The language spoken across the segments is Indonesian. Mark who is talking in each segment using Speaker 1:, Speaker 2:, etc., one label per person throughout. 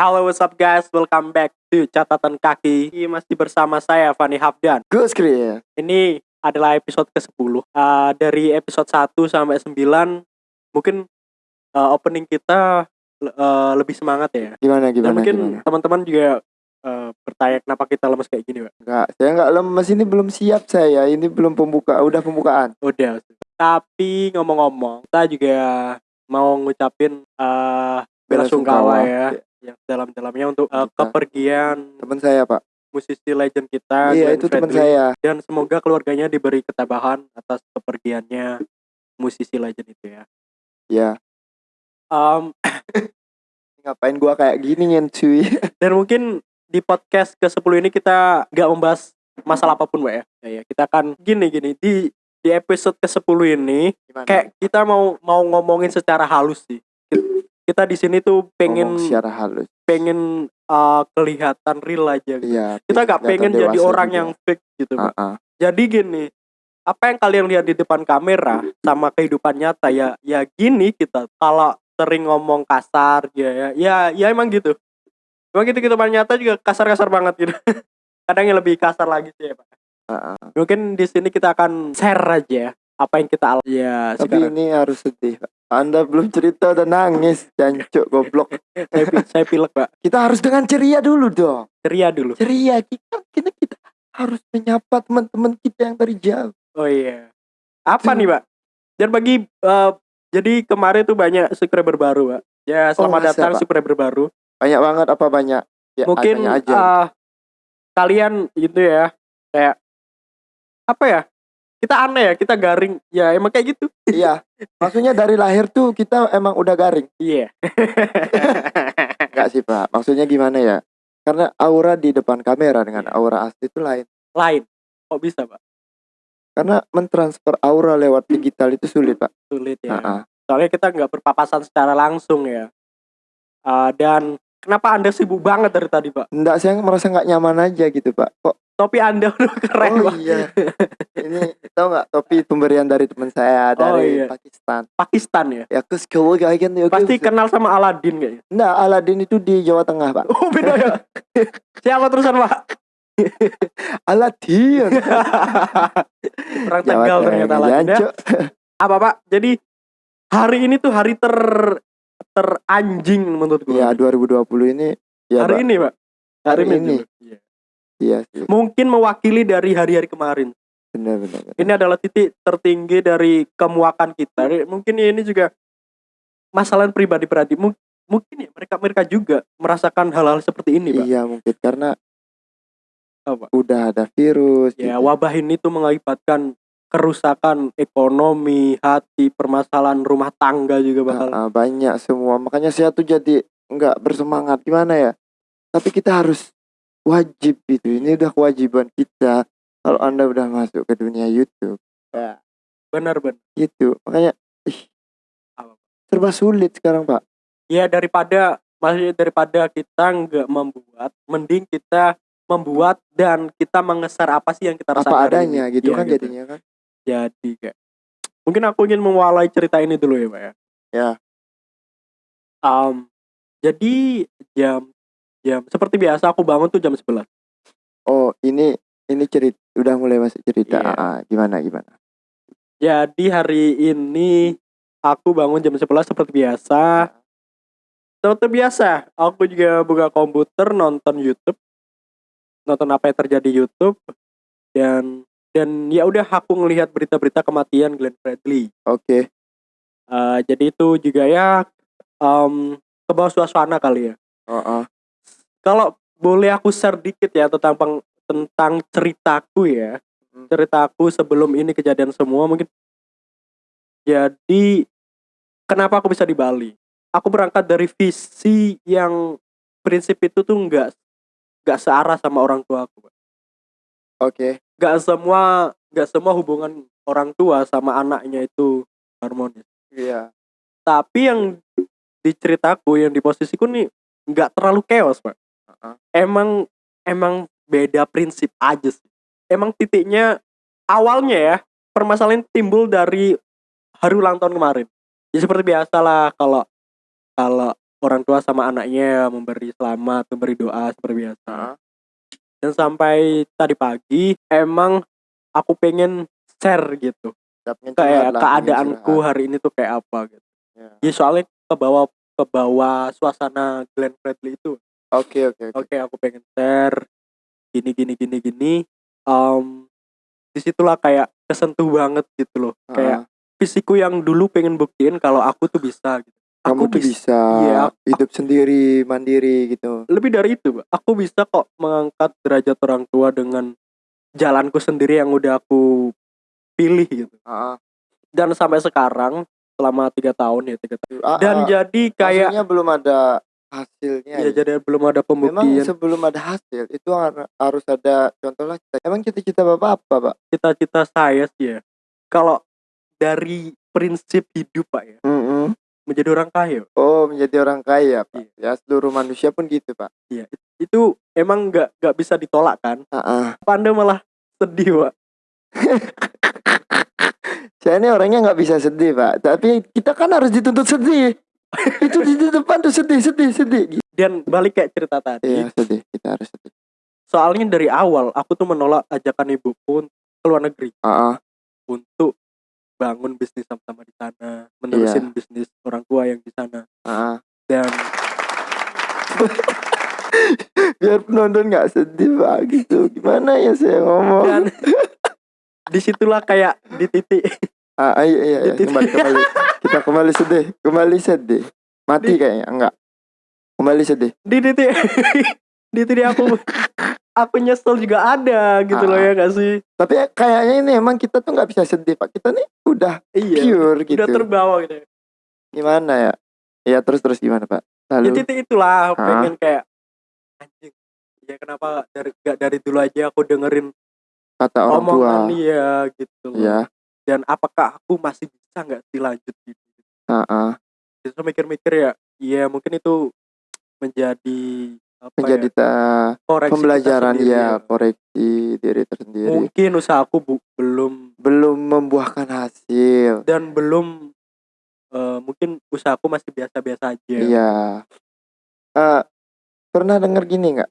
Speaker 1: Halo what's up guys, welcome back to Catatan Kaki. Ini Masih bersama saya Fani Hafdan.
Speaker 2: Gus Chris.
Speaker 1: Ini adalah episode ke-10 Uh, Dari episode 1 sampai 9 Mungkin uh, opening kita uh, lebih semangat ya.
Speaker 2: Gimana
Speaker 1: Dan
Speaker 2: gimana
Speaker 1: mungkin
Speaker 2: gimana?
Speaker 1: teman-teman juga uh, bertanya kenapa kita lemes kayak gini Pak?
Speaker 2: Enggak, saya enggak lemes. Ini belum siap saya. Ini belum pembuka, udah pembukaan.
Speaker 1: Udah. Tapi ngomong-ngomong Kita juga mau ngucapin uh, bela sungkawa ya Yang dalam-dalamnya untuk uh,
Speaker 2: Kita.
Speaker 1: kepergian
Speaker 2: Teman saya, Pak.
Speaker 1: musisi legend kita
Speaker 2: iya,
Speaker 1: Glenn
Speaker 2: itu teman saya.
Speaker 1: dan semoga keluarganya diberi ketabahan atas kepergiannya musisi legend itu ya.
Speaker 2: Ya,
Speaker 1: Um,
Speaker 2: ngapain gua kayak gini cuy?
Speaker 1: dan mungkin di podcast ke-10 ini kita nggak membahas masalah apa pun, Mbak ya. Ya, ya, kita akan gini gini di di episode ke-10 ini
Speaker 2: Gimana?
Speaker 1: kayak kita mau mau ngomongin secara halus sih. Ki- Kita di sini tuh pengen
Speaker 2: Ngomong secara halus.
Speaker 1: pengen uh, kelihatan real aja gitu.
Speaker 2: Iya.
Speaker 1: Kita nggak pengen jadi orang
Speaker 2: juga.
Speaker 1: yang fake gitu.
Speaker 2: Ah, ah.
Speaker 1: Jadi gini, apa yang kalian lihat di depan kamera sama kehidupan nyata ya ya gini kita. Kalau sering ngomong kasar ya ya ya, ya emang gitu. Emang gitu kehidupan nyata juga kasar-kasar banget gitu. Kadang yang lebih kasar lagi sih ya, Pak.
Speaker 2: Ah, ah.
Speaker 1: Mungkin di sini kita akan share aja apa yang kita alami ya
Speaker 2: Tapi
Speaker 1: sekarang.
Speaker 2: ini harus sedih, Pak. Anda belum cerita udah nangis, jancuk goblok.
Speaker 1: saya, saya pilek, Pak.
Speaker 2: Kita harus dengan ceria dulu dong.
Speaker 1: Ceria dulu.
Speaker 2: Ceria kita kita, kita harus menyapa teman-teman kita yang dari jauh.
Speaker 1: Oh iya. Apa nih, Pak? Dan bagi eh, jadi kemarin tuh banyak subscriber baru, Pak. Ya, selamat
Speaker 2: masa,
Speaker 1: datang
Speaker 2: Pak?
Speaker 1: subscriber baru.
Speaker 2: Banyak banget apa banyak? Ya,
Speaker 1: mungkin
Speaker 2: aja.
Speaker 1: eh, kalian itu ya kayak apa ya kita aneh ya kita garing ya emang kayak gitu
Speaker 2: Iya. Maksudnya dari lahir tuh kita emang udah garing.
Speaker 1: iya
Speaker 2: Enggak sih Pak. Maksudnya gimana ya? Karena aura di depan kamera dengan
Speaker 1: Iya.
Speaker 2: aura asli itu lain.
Speaker 1: lain kok bisa pak
Speaker 2: Karena mentransfer aura lewat digital itu sulit Pak.
Speaker 1: sulit ya
Speaker 2: ah.
Speaker 1: soalnya kita nggak berpapasan secara langsung ya Eh, dan kenapa anda sibuk banget dari tadi pak
Speaker 2: Enggak, saya merasa nggak nyaman aja gitu Pak. Kok?
Speaker 1: Topi anda udah keren
Speaker 2: oh iya. Ini tahu nggak topi pemberian dari teman saya
Speaker 1: Oh,
Speaker 2: dari
Speaker 1: iya.
Speaker 2: Pakistan.
Speaker 1: Pakistan ya
Speaker 2: Ya kes kalau kan ya
Speaker 1: pasti kenal sama Aladin kayaknya
Speaker 2: Enggak, Aladin itu di Jawa Tengah Pak.
Speaker 1: oh beda ya siapa terusan pak
Speaker 2: Aladin.
Speaker 1: orang
Speaker 2: Jawa
Speaker 1: Tegal ternyata
Speaker 2: Tengah,
Speaker 1: Aladin ya. apa pak jadi hari ini tuh hari ter teranjing menurut gue
Speaker 2: Iya, 2020 ini ya
Speaker 1: hari
Speaker 2: Pak.
Speaker 1: ini pak
Speaker 2: Hari ini.
Speaker 1: juga. Iya.
Speaker 2: Iya sih.
Speaker 1: mungkin mewakili dari hari-hari kemarin
Speaker 2: Benar benar. benar.
Speaker 1: ini adalah titik tertinggi dari kemuakan kita mungkin ini juga masalah pribadi-pribadi Mung- mungkin ya mereka mereka juga merasakan hal-hal seperti ini pak
Speaker 2: Iya mungkin karena
Speaker 1: Apa?
Speaker 2: udah ada virus.
Speaker 1: ya
Speaker 2: gitu.
Speaker 1: wabah ini tuh mengakibatkan kerusakan ekonomi hati permasalahan rumah tangga juga bakal
Speaker 2: Ah, ah, banyak semua. Makanya saya tuh jadi nggak bersemangat gimana ya. Tapi kita harus wajib itu. Ini udah kewajiban kita. Kalau anda udah masuk ke dunia YouTube,
Speaker 1: benar benar
Speaker 2: gitu. Makanya ih,
Speaker 1: Apa?
Speaker 2: serba sulit sekarang pak.
Speaker 1: ya daripada maksudnya daripada kita nggak membuat mending kita membuat dan kita mengeser apa sih yang kita rasakan
Speaker 2: Apa adanya
Speaker 1: ini.
Speaker 2: gitu
Speaker 1: Iya,
Speaker 2: kan jadinya kan.
Speaker 1: jadi kayak mungkin aku ingin mewalai cerita ini dulu ya pak ya
Speaker 2: Ya.
Speaker 1: Am, jadi jam jam seperti biasa aku bangun tuh jam 11
Speaker 2: Oh ini ini cerita udah mulai masuk cerita.
Speaker 1: Iya.
Speaker 2: Ah, ah, gimana gimana?
Speaker 1: jadi hari ini aku bangun jam 11 seperti biasa seperti biasa aku juga buka komputer nonton YouTube nonton apa yang terjadi di YouTube dan dan ya udah aku ngelihat berita-berita kematian Glenn Fredly
Speaker 2: Oke.
Speaker 1: Eh, jadi itu juga ya em ke bawah suasana kali ya
Speaker 2: Oh, oh.
Speaker 1: Kalau boleh aku share dikit ya tentang peng- tentang ceritaku ya
Speaker 2: Hmm.
Speaker 1: ceritaku sebelum ini kejadian semua mungkin jadi kenapa aku bisa di Bali aku berangkat dari visi yang prinsip itu tuh enggak enggak searah sama orang tua aku Pak.
Speaker 2: Oke.
Speaker 1: enggak semua enggak semua hubungan orang tua sama anaknya itu harmonis
Speaker 2: Iya.
Speaker 1: tapi yang di ceritaku yang di posisiku nih nggak terlalu chaos pak
Speaker 2: Heeh.
Speaker 1: emang emang beda prinsip aja sih emang titiknya awalnya ya permasalahan timbul dari hari ulang tahun kemarin ya seperti biasa lah kalau kalau orang tua sama anaknya memberi selamat, memberi doa seperti biasa. Dan sampai tadi pagi emang aku pengen share gitu. Kayak keadaanku
Speaker 2: curhat.
Speaker 1: hari ini tuh kayak apa gitu.
Speaker 2: Ya.
Speaker 1: Ya soalnya ke bawah ke bawah suasana Glenn Fredly itu.
Speaker 2: Oke oke oke.
Speaker 1: Aku pengen share gini gini gini gini. Um, di situlah kayak kesentuh banget gitu loh. Kayak
Speaker 2: Heeh.
Speaker 1: fisikku yang dulu pengen buktiin kalau aku tuh bisa gitu.
Speaker 2: kamu
Speaker 1: aku
Speaker 2: tuh
Speaker 1: bis-
Speaker 2: bisa
Speaker 1: Iya, aku-
Speaker 2: hidup sendiri, mandiri gitu.
Speaker 1: lebih dari itu aku bisa kok mengangkat derajat orang tua dengan jalanku sendiri yang udah aku pilih gitu
Speaker 2: Heeh.
Speaker 1: dan sampai sekarang selama tiga tahun ya tiga tahun
Speaker 2: Ah,
Speaker 1: dan
Speaker 2: ah,
Speaker 1: jadi kayak
Speaker 2: maksudnya belum ada hasilnya.
Speaker 1: ya
Speaker 2: gitu.
Speaker 1: jadi belum ada
Speaker 2: Memang
Speaker 1: pembuktian
Speaker 2: sebelum ada hasil itu har- harus ada contohnya. Emang cita-cita bapak apa, pak?
Speaker 1: cita-cita saya sih ya kalau dari prinsip hidup pak ya
Speaker 2: Mm-mm.
Speaker 1: menjadi orang kaya
Speaker 2: Oh menjadi orang kaya, pak.
Speaker 1: Iya.
Speaker 2: Ya seluruh manusia pun gitu, pak.
Speaker 1: Iya, itu emang nggak nggak bisa ditolak kan apa anda malah sedih pak
Speaker 2: Saya ini orangnya nggak bisa sedih, pak. Tapi kita kan harus dituntut sedih. Itu di depan tuh sedih, sedih, sedih.
Speaker 1: Dan balik kayak cerita tadi
Speaker 2: Iya sedih. Kita harus sedih.
Speaker 1: soalnya dari awal aku tuh menolak ajakan ibuku ke luar negeri
Speaker 2: Ah, ah.
Speaker 1: untuk bangun bisnis sama-sama di sana, menerusin bisnis orang tua yang di sana.
Speaker 2: ah, ah.
Speaker 1: Dan
Speaker 2: Biar penonton nggak sedih, pak. Gitu. Gimana ya saya ngomong?
Speaker 1: dan di situlah kayak di titik
Speaker 2: Ah, ah, iya, iya, iya. Kembali, kembali. Kita kembali sedih. Kembali sedih. Mati
Speaker 1: Di-
Speaker 2: kayaknya. Enggak. Kembali sedih.
Speaker 1: di titik di titik aku aku nyesel juga ada gitu loh
Speaker 2: Ah.
Speaker 1: ya gak sih?
Speaker 2: Tapi kayaknya ini emang kita tuh nggak bisa sedih, Pak. Kita nih udah
Speaker 1: Iya.
Speaker 2: pure gitu.
Speaker 1: Udah terbawa gitu.
Speaker 2: Gimana ya? Ya terus terus gimana, Pak?
Speaker 1: Di
Speaker 2: Lalu
Speaker 1: titik itulah
Speaker 2: Ah.
Speaker 1: pengen kayak anjing. Ya kenapa dari gak dari dulu aja aku dengerin
Speaker 2: kata orang tua.
Speaker 1: omongan dia gitu. loh.
Speaker 2: Ya.
Speaker 1: Dan apakah aku masih bisa nggak dilanjut gitu?
Speaker 2: Heeh.
Speaker 1: Justru mikir-mikir ya, iya mungkin itu menjadi apa
Speaker 2: Menjadi
Speaker 1: ya, koreksi
Speaker 2: pembelajaran
Speaker 1: sendiri
Speaker 2: ya, koreksi diri tersendiri.
Speaker 1: Mungkin usahaku bu- belum
Speaker 2: Belum membuahkan hasil.
Speaker 1: dan belum eh, mungkin usahaku masih biasa-biasa aja.
Speaker 2: Iya. Eh, pernah dengar gini nggak?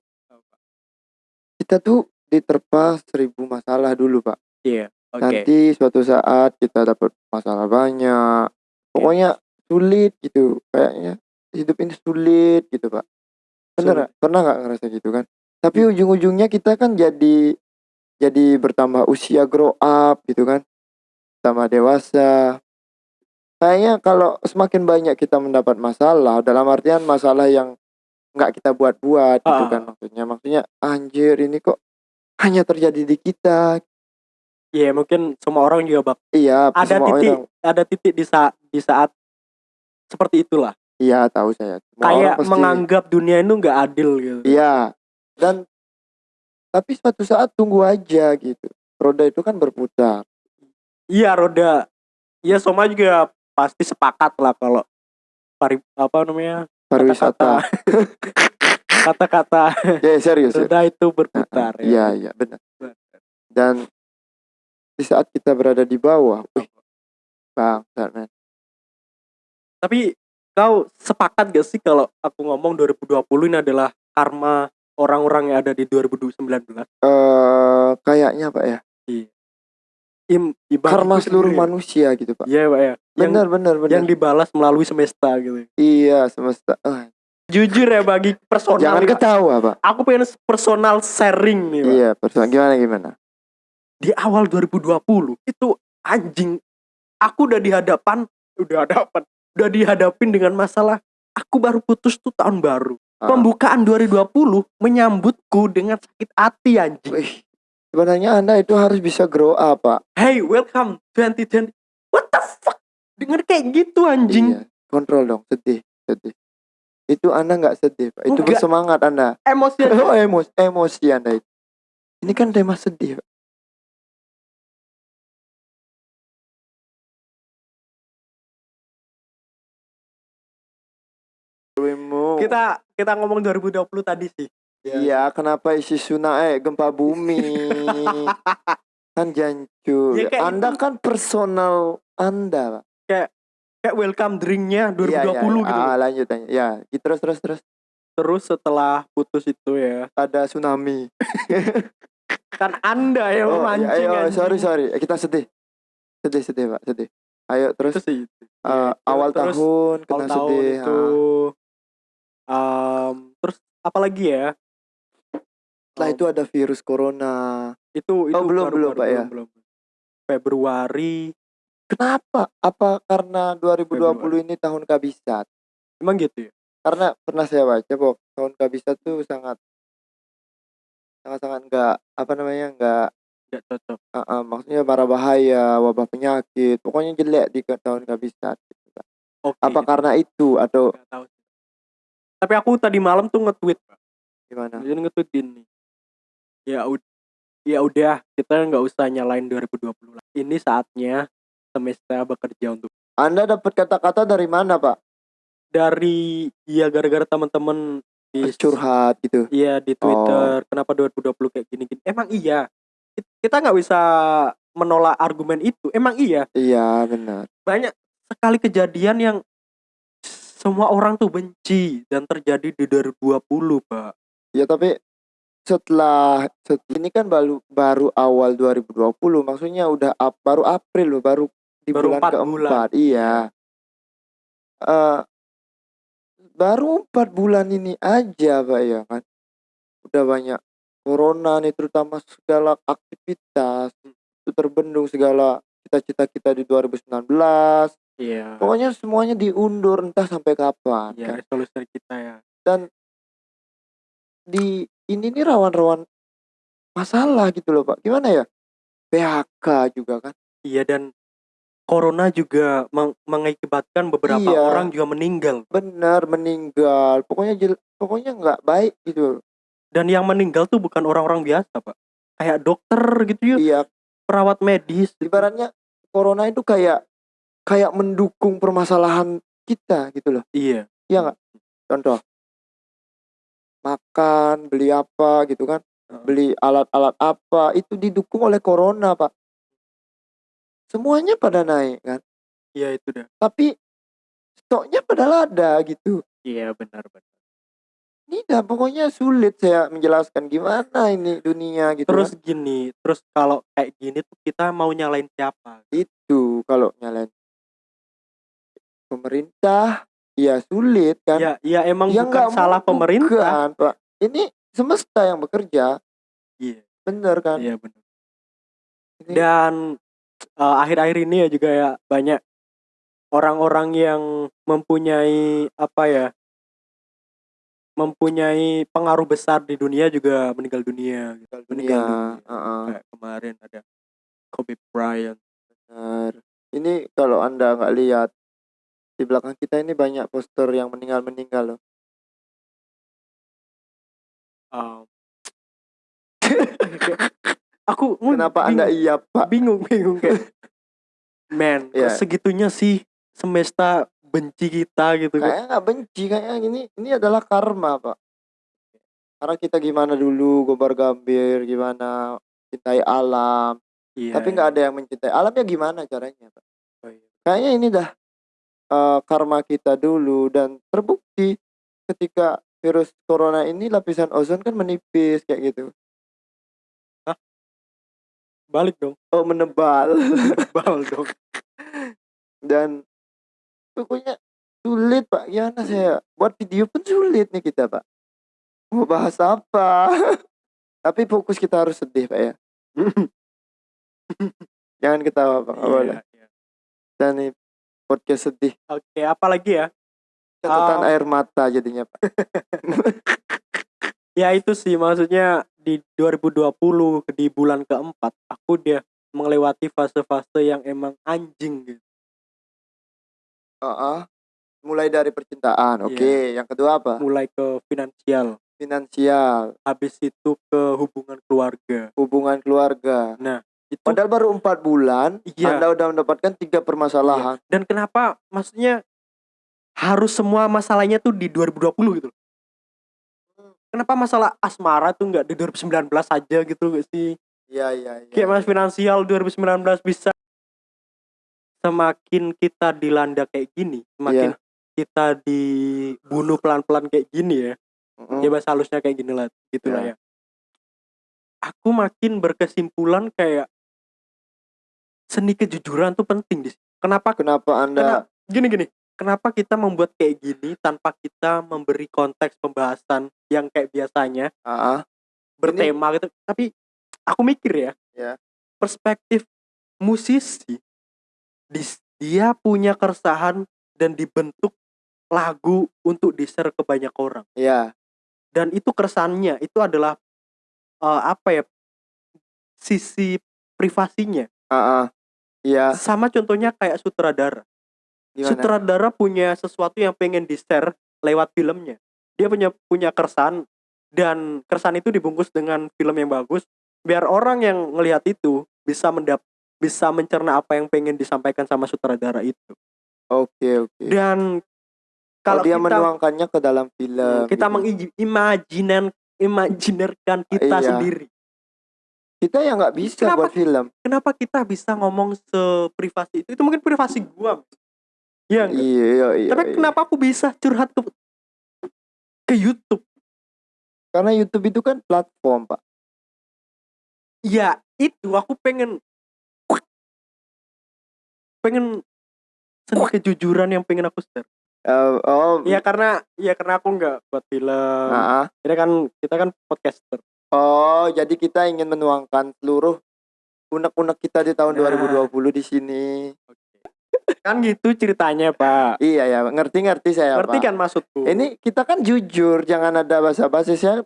Speaker 2: Kita tuh diterpa seribu masalah dulu, Pak.
Speaker 1: Iya. Oke.
Speaker 2: Nanti suatu saat kita dapat masalah banyak. Pokoknya sulit gitu. Kayaknya hidup ini sulit gitu, Pak. Bener
Speaker 1: Sulit.
Speaker 2: nggak? Pernah nggak ngerasa gitu kan? Tapi ujung-ujungnya kita kan jadi jadi bertambah usia grow up gitu kan. Tambah dewasa. Kayaknya kalau semakin banyak kita mendapat masalah dalam artian masalah yang nggak kita buat-buat gitu
Speaker 1: Ah.
Speaker 2: kan maksudnya. Maksudnya anjir ini kok hanya terjadi di kita.
Speaker 1: Iya, mungkin semua orang juga bak
Speaker 2: Iya,
Speaker 1: ada
Speaker 2: semua
Speaker 1: titik
Speaker 2: orang.
Speaker 1: ada titik di saat di saat seperti itulah.
Speaker 2: Iya, tahu saya. Semua
Speaker 1: Kayak
Speaker 2: pasti-
Speaker 1: menganggap dunia itu nggak adil gitu.
Speaker 2: Iya. Dan tapi suatu saat tunggu aja gitu. Roda itu kan berputar.
Speaker 1: Iya, roda. Iya, semua juga pasti sepakat lah kalau pari apa namanya?
Speaker 2: Pariwisata.
Speaker 1: Kata-kata
Speaker 2: ya serius. ya.
Speaker 1: roda itu berputar ya.
Speaker 2: Iya, iya benar. Dan di saat kita berada di bawah, wih, bang, men.
Speaker 1: Tapi kau sepakat gak sih kalau aku ngomong 2020 ini adalah karma orang-orang yang ada di 2019?
Speaker 2: Eh, kayaknya Pak ya,
Speaker 1: Im, ibaratku
Speaker 2: karma seluruh
Speaker 1: sendiri.
Speaker 2: manusia gitu Pak.
Speaker 1: Iya, Pak ya. Yang,
Speaker 2: Benar, benar, benar.
Speaker 1: yang dibalas melalui semesta gitu.
Speaker 2: Iya, semesta. Ah,
Speaker 1: Jujur ya bagi personal.
Speaker 2: jangan
Speaker 1: nih,
Speaker 2: ketawa Pak.
Speaker 1: Aku pengen personal sharing nih, Pak.
Speaker 2: Iya, persoalan gimana gimana?
Speaker 1: Di awal 2020 itu anjing aku udah di hadapan, udah hadapan, udah dihadapin dengan masalah aku baru putus tuh tahun baru.
Speaker 2: Ah.
Speaker 1: Pembukaan 2020 menyambutku dengan sakit hati anjing.
Speaker 2: Wih, sebenarnya Anda itu harus bisa grow up Pak.
Speaker 1: Hey, welcome 2020. What the fuck? Dengar kayak gitu anjing.
Speaker 2: Iya, kontrol dong, sedih, sedih. Itu Anda nggak sedih Pak. Itu
Speaker 1: Enggak.
Speaker 2: bersemangat Anda.
Speaker 1: Emosi
Speaker 2: Oh, emosi, emosi Anda itu. Ini kan tema sedih Pak.
Speaker 1: Kita kita ngomong 2020 tadi sih.
Speaker 2: Iya, kenapa isi tsunami eh, gempa bumi? kan jancu.
Speaker 1: Ya, kayak
Speaker 2: anda
Speaker 1: itu.
Speaker 2: kan personal Anda, Pak.
Speaker 1: kayak welcome drinknya 2020
Speaker 2: Iya, iya,
Speaker 1: gitu
Speaker 2: Ah, lanjut lanjut. Ya, gitu, terus terus terus
Speaker 1: terus setelah putus itu ya
Speaker 2: ada tsunami.
Speaker 1: kan anda yang
Speaker 2: Oh, iya,
Speaker 1: memancing
Speaker 2: ayo,
Speaker 1: anjing.
Speaker 2: sorry sorry. Kita sedih. Sedih sedih, Pak, sedih. Ayo terus
Speaker 1: Terus
Speaker 2: eh,
Speaker 1: Ya,
Speaker 2: awal
Speaker 1: terus
Speaker 2: tahun kena
Speaker 1: awal tahun
Speaker 2: sedih.
Speaker 1: itu
Speaker 2: ah.
Speaker 1: Um, terus apa lagi ya
Speaker 2: Setelah
Speaker 1: Um,
Speaker 2: itu ada virus corona.
Speaker 1: itu itu
Speaker 2: Oh, belum,
Speaker 1: baru-
Speaker 2: belum,
Speaker 1: baru-
Speaker 2: Pak, ya?
Speaker 1: belum, belum. Februari
Speaker 2: Kenapa? Apa karena 2020
Speaker 1: Februari.
Speaker 2: ini tahun kabisat?
Speaker 1: emang gitu ya
Speaker 2: Karena pernah saya baca bahwa tahun kabisat tuh sangat sangat sangat enggak apa namanya enggak
Speaker 1: nggak cocok
Speaker 2: uh, uh, maksudnya para bahaya wabah penyakit pokoknya jelek di tahun kabisat gitu
Speaker 1: oke
Speaker 2: apa karena itu atau
Speaker 1: nggak. Tapi aku tadi malam tuh nge-tweet Pak.
Speaker 2: gimana
Speaker 1: jadi nge-tweet gini ya udah ya udah kita nggak usah nyalain 2020 lah ini saatnya semesta bekerja untuk
Speaker 2: anda dapat kata-kata dari mana pak
Speaker 1: dari ya gara-gara teman-teman di
Speaker 2: curhat gitu
Speaker 1: Iya di Twitter kenapa 2020 kayak gini-gini. Emang iya. Kit- Kita nggak bisa menolak argumen itu. Emang iya.
Speaker 2: iya benar
Speaker 1: Banyak sekali kejadian yang semua orang tuh benci dan terjadi di 2020, Pak.
Speaker 2: ya tapi setelah set- ini kan baru baru awal 2020 maksudnya udah ap- baru April loh baru di
Speaker 1: Baru
Speaker 2: bulan
Speaker 1: empat
Speaker 2: keempat. iya. Eh, baru empat bulan ini aja pak ya kan? Udah banyak corona nih terutama segala aktivitas itu terbendung segala cita-cita kita di 2019
Speaker 1: Iya.
Speaker 2: pokoknya semuanya diundur entah sampai kapan
Speaker 1: Iya,
Speaker 2: kan.
Speaker 1: resolusi kita ya.
Speaker 2: di ini nih rawan-rawan masalah gitu loh pak gimana ya PHK juga kan
Speaker 1: Iya dan corona juga meng- mengakibatkan beberapa
Speaker 2: Iya.
Speaker 1: orang juga meninggal.
Speaker 2: benar meninggal pokoknya jel- pokoknya nggak baik gitu
Speaker 1: Dan yang meninggal tuh bukan orang-orang biasa, Pak. Kayak dokter gitu ya,
Speaker 2: iya
Speaker 1: perawat medis.
Speaker 2: ibaratnya corona itu kayak kayak mendukung permasalahan kita gitu loh.
Speaker 1: Iya.
Speaker 2: iya nggak? Contoh. Makan beli apa gitu kan? Beli alat-alat apa? Itu didukung oleh corona pak. Semuanya pada naik kan?
Speaker 1: Iya itu dah.
Speaker 2: tapi stoknya padahal ada gitu.
Speaker 1: Iya benar benar.
Speaker 2: Ini dah pokoknya sulit saya menjelaskan gimana ini dunia gitu
Speaker 1: Terus
Speaker 2: kan.
Speaker 1: gini, terus kalau kayak gini tuh kita mau nyalain siapa?
Speaker 2: itu kalau nyalain pemerintah ya sulit kan
Speaker 1: Ya, ya emang
Speaker 2: ya
Speaker 1: bukan salah pemerintah.
Speaker 2: pak ini semesta yang bekerja
Speaker 1: Iya,
Speaker 2: bener kan
Speaker 1: iya benar.
Speaker 2: Ini-
Speaker 1: Dan eh, akhir-akhir ini ya juga ya banyak orang-orang yang mempunyai apa ya? Mempunyai pengaruh besar di dunia juga meninggal dunia.
Speaker 2: meninggal
Speaker 1: Meninggal
Speaker 2: dunia
Speaker 1: dunia.
Speaker 2: heeh,
Speaker 1: Kayak kemarin ada Kobe Bryant.
Speaker 2: benar ini kalau anda nggak lihat di belakang kita ini banyak poster yang meninggal meninggal loh
Speaker 1: Um, aku bingung-
Speaker 2: kenapa anda iya pak
Speaker 1: bingung bingung kayak kok
Speaker 2: Iya.
Speaker 1: segitunya sih semesta benci kita gitu
Speaker 2: kayaknya nggak benci kayaknya ini ini adalah karma pak. Karena kita gimana dulu gobar gambir gimana cintai alam.
Speaker 1: Iya
Speaker 2: tapi nggak ada yang mencintai alam ya gimana caranya pak?
Speaker 1: Oh, iya.
Speaker 2: kayaknya ini dah eh, karma kita dulu. Dan terbukti ketika virus corona ini lapisan ozon kan menipis kayak gitu.
Speaker 1: Balik dong.
Speaker 2: Oh menebal.
Speaker 1: Bal dong.
Speaker 2: Dan pokoknya sulit pak. Gimana saya? Buat video pun sulit nih kita pak. Mau bahas apa? Tapi fokus kita harus sedih pak ya. Jangan ketawa pak. Nggak boleh.
Speaker 1: Iya, iya.
Speaker 2: dan nih podcast sedih.
Speaker 1: Oke apa lagi ya?
Speaker 2: Catatan
Speaker 1: Um,
Speaker 2: air mata jadinya pak.
Speaker 1: Ya itu sih. Maksudnya di 2020 di bulan keempat aku dia melewati fase-fase yang emang anjing gitu
Speaker 2: Heeh. mulai dari percintaan oke. Yang kedua apa?
Speaker 1: Mulai ke finansial.
Speaker 2: Finansial.
Speaker 1: Habis itu ke hubungan keluarga.
Speaker 2: Hubungan keluarga.
Speaker 1: Itu
Speaker 2: padahal baru empat bulan
Speaker 1: iya.
Speaker 2: Anda udah mendapatkan tiga permasalahan.
Speaker 1: Dan kenapa maksudnya harus semua masalahnya tuh di 2020 gitu? Loh. Kenapa masalah asmara tuh nggak di 2019 aja gitu gak sih?
Speaker 2: iya iya iya
Speaker 1: Kayak mas finansial 2019 bisa semakin kita dilanda kayak gini, semakin kita dibunuh pelan-pelan kayak gini ya.
Speaker 2: Mm-mm.
Speaker 1: Ya bahasa halusnya kayak gini lah, gitu lah
Speaker 2: Ya.
Speaker 1: ya. Aku makin berkesimpulan kayak seni kejujuran tuh penting di sini. Kenapa
Speaker 2: Kenapa anda
Speaker 1: Kenapa? gini gini kenapa kita membuat kayak gini tanpa kita memberi konteks pembahasan yang kayak biasanya
Speaker 2: Ah, ah.
Speaker 1: bertema gitu tapi aku mikir ya
Speaker 2: Ya.
Speaker 1: perspektif musisi dis- dia punya keresahan dan dibentuk lagu untuk di-share ke banyak orang.
Speaker 2: Ya
Speaker 1: dan itu keresahannya itu adalah eh, apa ya sisi privasinya.
Speaker 2: Ah, ah. Iya,
Speaker 1: sama contohnya kayak sutradara.
Speaker 2: Gimana?
Speaker 1: sutradara punya sesuatu yang pengen di share lewat filmnya. Dia punya punya keresahan dan keresahan itu dibungkus dengan film yang bagus. Biar orang yang ngelihat itu bisa mendap bisa mencerna apa yang pengen disampaikan sama sutradara itu
Speaker 2: Oke, oke.
Speaker 1: dan
Speaker 2: Kalau
Speaker 1: kalau
Speaker 2: dia
Speaker 1: kita
Speaker 2: menuangkannya ke dalam film.
Speaker 1: kita
Speaker 2: gitu.
Speaker 1: mengimajiner imajinerkan kita
Speaker 2: Iya.
Speaker 1: sendiri
Speaker 2: kita ya nggak bisa
Speaker 1: Kenapa?
Speaker 2: buat film.
Speaker 1: kenapa kita bisa ngomong seprivasi itu itu mungkin privasi gua Iya?
Speaker 2: Iya, iya, iya.
Speaker 1: tapi
Speaker 2: iya.
Speaker 1: kenapa aku bisa curhat ke ke YouTube
Speaker 2: Karena YouTube itu kan platform, Pak.
Speaker 1: Ya itu aku pengen pengen seni kejujuran yang pengen aku share.
Speaker 2: Eh, oh,
Speaker 1: Ya karena ya karena aku nggak buat film.
Speaker 2: ah, ah.
Speaker 1: Kita kan kita kan podcaster.
Speaker 2: Oh, jadi kita ingin menuangkan seluruh unek-unek kita di tahun
Speaker 1: Nah.
Speaker 2: 2020 di sini.
Speaker 1: Kan gitu ceritanya Pak.
Speaker 2: Iya ya, ngerti-ngerti saya,
Speaker 1: Ngerti
Speaker 2: Pak.
Speaker 1: kan maksudku?
Speaker 2: Ini kita kan jujur, jangan ada basa-basi saya.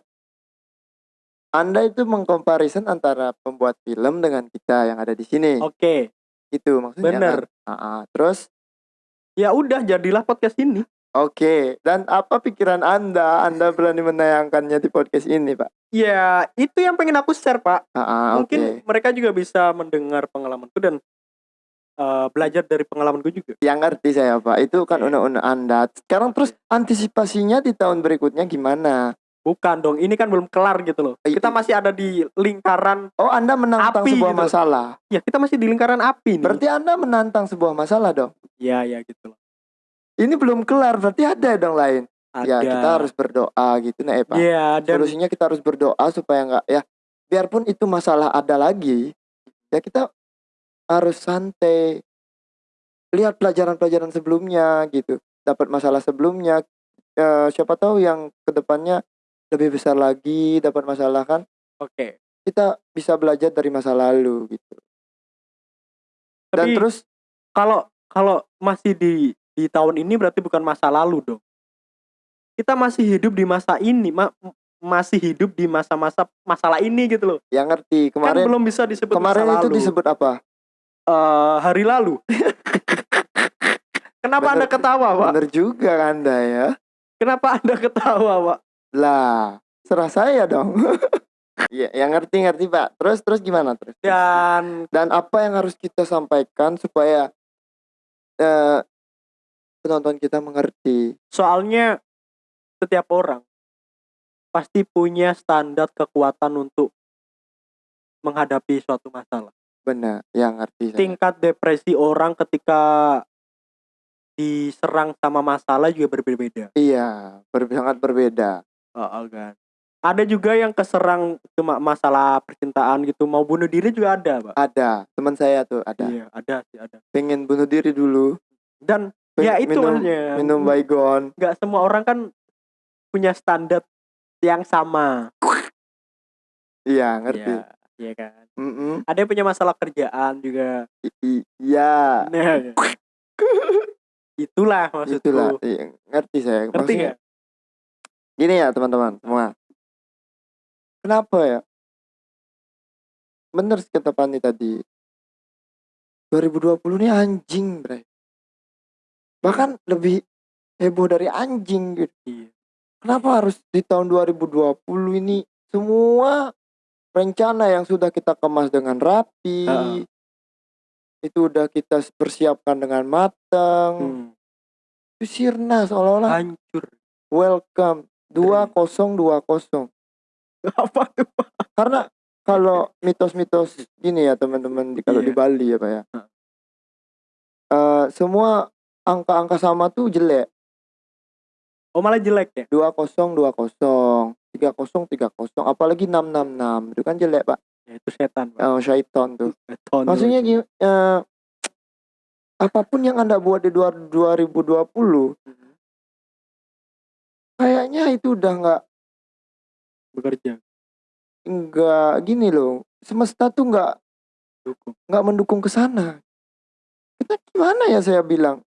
Speaker 2: Anda itu mengkomparison antara pembuat film dengan kita yang ada di sini.
Speaker 1: Oke.
Speaker 2: Itu maksudnya.
Speaker 1: Bener.
Speaker 2: Kan? Ah, ah. Terus
Speaker 1: Ya udah jadilah podcast ini.
Speaker 2: Oke, dan apa pikiran Anda? Anda berani menayangkannya di podcast ini, Pak?
Speaker 1: Ya itu yang pengen aku share Pak.
Speaker 2: Ah, ah,
Speaker 1: Mungkin
Speaker 2: oke.
Speaker 1: mereka juga bisa mendengar pengalamanku dan eh, belajar dari pengalamanku juga.
Speaker 2: Yang ngerti saya, Pak. Itu kan
Speaker 1: Oke.
Speaker 2: unek-unek Anda. Sekarang terus antisipasinya di tahun berikutnya gimana?
Speaker 1: Bukan dong, ini kan belum kelar gitu loh.
Speaker 2: Eh,
Speaker 1: Kita masih ada di lingkaran
Speaker 2: Oh, Anda menantang
Speaker 1: Api
Speaker 2: sebuah
Speaker 1: gitu.
Speaker 2: masalah.
Speaker 1: Ya kita masih di lingkaran api nih.
Speaker 2: Berarti Anda menantang sebuah masalah dong.
Speaker 1: Ya ya gitu loh.
Speaker 2: Ini belum kelar, berarti ada dong lain.
Speaker 1: Ada.
Speaker 2: Ya, kita harus berdoa gitu nah, Pak.
Speaker 1: Iya dan
Speaker 2: Solusinya kita harus berdoa supaya nggak ya biarpun itu masalah ada lagi, ya kita harus santai. Lihat pelajaran-pelajaran sebelumnya gitu. Dapat masalah sebelumnya eh, siapa tahu yang ke depannya lebih besar lagi dapat masalah kan
Speaker 1: oke.
Speaker 2: kita bisa belajar dari masa lalu gitu. Dan
Speaker 1: Tapi
Speaker 2: terus
Speaker 1: kalau kalau masih di di tahun ini berarti bukan masa lalu dong. Kita masih hidup di masa ini, ma- masih hidup di masa-masa masalah ini gitu loh.
Speaker 2: yang ngerti
Speaker 1: Kan
Speaker 2: kemarin
Speaker 1: belum bisa disebut
Speaker 2: kemarin
Speaker 1: masa
Speaker 2: itu
Speaker 1: lalu.
Speaker 2: disebut apa?
Speaker 1: Eh, hari lalu. Kenapa
Speaker 2: Bener-
Speaker 1: Anda ketawa, Pak?
Speaker 2: Bener juga Anda ya.
Speaker 1: Kenapa Anda ketawa, Pak?
Speaker 2: Lah, serah saya dong. Ya, yang ngerti ngerti Pak. Terus terus gimana terus?
Speaker 1: Dan
Speaker 2: Dan apa yang harus kita sampaikan supaya eh, penonton kita mengerti?
Speaker 1: soalnya setiap orang pasti punya standar kekuatan untuk menghadapi suatu masalah.
Speaker 2: Benar, yang ngerti. saya.
Speaker 1: tingkat depresi orang ketika diserang sama masalah juga berbeda-beda.
Speaker 2: Iya, sangat berbeda.
Speaker 1: Oh, kan. Ada juga yang keserang cuma masalah percintaan gitu, mau bunuh diri juga ada, Pak.
Speaker 2: Ada teman saya tuh ada.
Speaker 1: Iya, ada sih ada.
Speaker 2: Pengen bunuh diri dulu.
Speaker 1: Dan
Speaker 2: Peng-
Speaker 1: ya itu
Speaker 2: minum,
Speaker 1: maksudnya.
Speaker 2: minum baygon.
Speaker 1: Nggak semua orang kan punya standar yang sama.
Speaker 2: Iya, ngerti.
Speaker 1: Iya, iya kan.
Speaker 2: Mm-mm.
Speaker 1: Ada yang punya masalah kerjaan juga.
Speaker 2: I- Iya,
Speaker 1: Nah, itulah maksudku.
Speaker 2: itulah. Iya, ngerti saya.
Speaker 1: Ngerti
Speaker 2: Maksudnya,
Speaker 1: nggak?
Speaker 2: Gini ya teman-teman semua. Kenapa ya? Bener sih kata Pani tadi. 2020 ini anjing, bre. Bahkan lebih heboh dari anjing gitu.
Speaker 1: Iya.
Speaker 2: Kenapa harus di tahun 2020 ini semua rencana yang sudah kita kemas dengan rapi,
Speaker 1: Heeh.
Speaker 2: itu udah kita persiapkan dengan matang,
Speaker 1: Hmm.
Speaker 2: itu sirna seolah-olah
Speaker 1: Hancur.
Speaker 2: welcome 2020.
Speaker 1: Apa tuh?
Speaker 2: Karena kalau mitos-mitos gini ya teman-teman di kalau
Speaker 1: Iya.
Speaker 2: di Bali ya Pak ya. Eh, semua angka-angka sama tuh jelek.
Speaker 1: Oh malah jelek ya?
Speaker 2: 20 20 30 30 apalagi 666 itu kan jelek, Pak.
Speaker 1: Ya itu setan. Pak.
Speaker 2: Oh, syaiton tuh.
Speaker 1: Setan
Speaker 2: Maksudnya eh, apa pun yang Anda buat di dua- 2020
Speaker 1: Mhm.
Speaker 2: Kayaknya itu udah nggak
Speaker 1: bekerja
Speaker 2: nggak gini loh. Semesta tuh nggak
Speaker 1: dukung.
Speaker 2: nggak mendukung ke sana. Kita gimana ya saya bilang?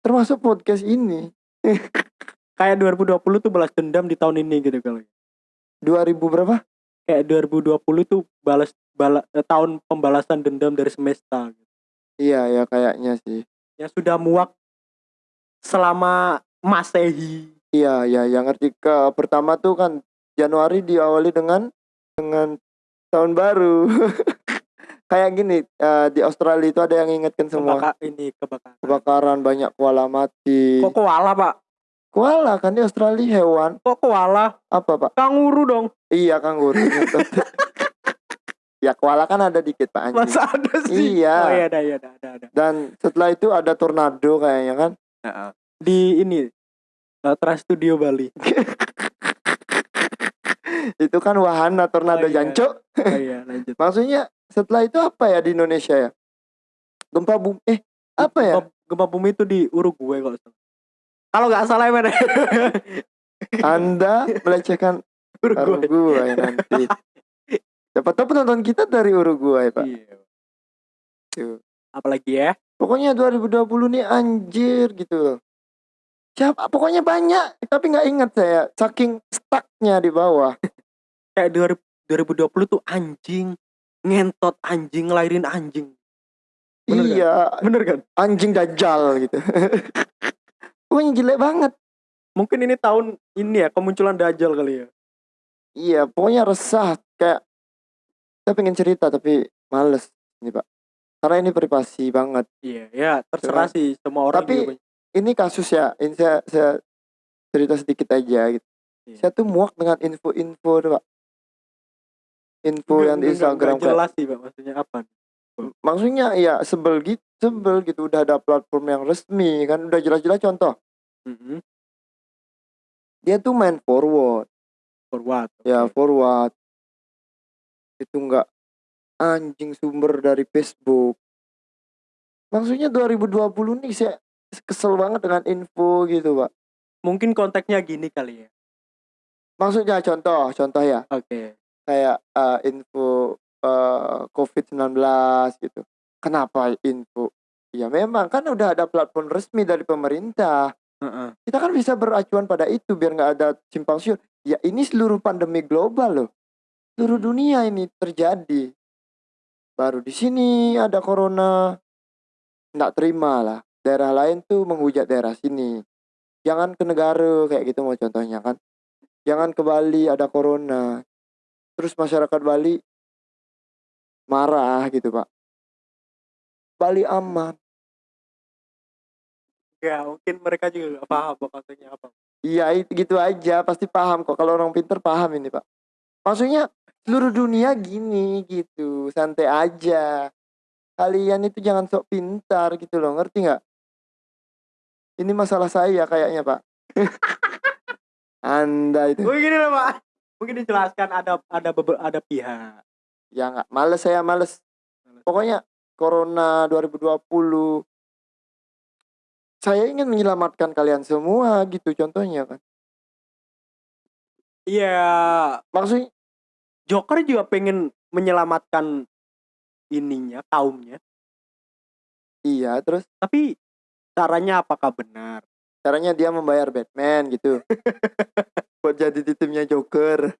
Speaker 2: Termasuk podcast ini.
Speaker 1: Kayak 2020 tuh balas dendam di tahun ini gitu kali.
Speaker 2: 2000 berapa?
Speaker 1: Kayak 2020 tuh balas bala, eh, tahun pembalasan dendam dari semesta gitu.
Speaker 2: Iya ya kayaknya sih.
Speaker 1: yang sudah muak selama Masehi.
Speaker 2: Iya ya yang ngerti ke pertama tuh kan Januari diawali dengan dengan tahun baru. Kayak gini eh, di Australia itu ada yang ingatkan semua
Speaker 1: Kebaka, ini kebakaran.
Speaker 2: kebakaran banyak koala mati.
Speaker 1: Kok koala, Pak?
Speaker 2: Koala kan di Australia hewan
Speaker 1: Kok koala?
Speaker 2: apa pak?
Speaker 1: Kanguru dong.
Speaker 2: Iya kanguru. ya koala kan ada dikit pak anjing.
Speaker 1: Masa ada sih?
Speaker 2: Iya.
Speaker 1: Oh iya ada, iya ada, ada, ada.
Speaker 2: Dan setelah itu ada tornado kayaknya kan.
Speaker 1: Di ini eh, Trans Studio Bali.
Speaker 2: itu kan wahana tornado
Speaker 1: Oh, iya.
Speaker 2: jancuk.
Speaker 1: Oh iya, lanjut.
Speaker 2: Maksudnya setelah itu apa ya di Indonesia ya? Gempa bumi eh apa ya?
Speaker 1: Gempa, gempa bumi itu di Uruguay kalau salah. Kalau nggak salah ya?
Speaker 2: Anda melecehkan
Speaker 1: Uruguay.
Speaker 2: Uruguay nanti. Siapa tahu penonton kita dari Uruguay, Pak.
Speaker 1: Iya.
Speaker 2: Tuh.
Speaker 1: Apalagi ya?
Speaker 2: Pokoknya 2020 nih anjir gitu loh. Siapa pokoknya banyak tapi nggak ingat saya saking stucknya di bawah.
Speaker 1: Kayak 2000 2020 tuh anjing ngentot anjing ngelahirin anjing. Bener kan?
Speaker 2: iya,
Speaker 1: Bener kan?
Speaker 2: anjing dajal gitu. pokoknya jelek banget.
Speaker 1: Mungkin ini tahun ini ya kemunculan Dajjal kali ya.
Speaker 2: Iya, pokoknya resah kayak saya pengen cerita tapi males ini, Pak. Karena ini privasi banget.
Speaker 1: Iya, ya terserah sih semua orang
Speaker 2: Tapi-
Speaker 1: juga
Speaker 2: Ini kasus ya, ini saya, saya cerita sedikit aja gitu.
Speaker 1: Iya.
Speaker 2: Saya tuh muak dengan info-info Pak. Info
Speaker 1: Nggak-
Speaker 2: yang di Instagram
Speaker 1: nggak jelas sih, Pak, maksudnya apa?
Speaker 2: maksudnya ya sebel gitu sebel gitu udah ada platform yang resmi kan udah jelas-jelas contoh
Speaker 1: Mhm.
Speaker 2: dia tuh main forward
Speaker 1: For what?
Speaker 2: ya forward itu enggak anjing sumber dari Facebook maksudnya 2020 nih saya kesel banget dengan info gitu pak
Speaker 1: Mungkin konteksnya gini kali ya.
Speaker 2: maksudnya contoh contoh ya
Speaker 1: Oke.
Speaker 2: kayak eh, info eh, COVID-19 gitu kenapa info ya memang kan udah ada platform resmi dari pemerintah
Speaker 1: Heeh.
Speaker 2: kita kan bisa beracuan pada itu biar nggak ada simpang siur. Ya ini seluruh pandemi global loh, seluruh dunia ini terjadi. Baru di sini ada corona, nggak terima lah. Daerah lain tuh menghujat daerah sini. Jangan ke negara kayak gitu mau contohnya kan. Jangan ke Bali ada corona. Terus masyarakat Bali marah gitu pak. Bali aman.
Speaker 1: Ya, mungkin mereka juga gak paham maksudnya apa.
Speaker 2: Iya itu gitu aja pasti paham kok kalau orang pinter paham ini pak. Maksudnya seluruh dunia gini gitu santai aja. Kalian itu jangan sok pintar gitu loh ngerti nggak? Ini masalah saya kayaknya pak. Anda itu
Speaker 1: Mungkin lah, Pak. Mungkin dijelaskan ada ada ada pihak.
Speaker 2: ya nggak males saya males. Pokoknya Corona 2020 saya ingin menyelamatkan kalian semua gitu contohnya kan.
Speaker 1: Iya,
Speaker 2: Maksudnya
Speaker 1: Joker juga pengen menyelamatkan ininya, kaumnya.
Speaker 2: iya terus
Speaker 1: Tapi caranya apakah benar?
Speaker 2: caranya dia membayar Batman gitu. Buat jadi di timnya Joker.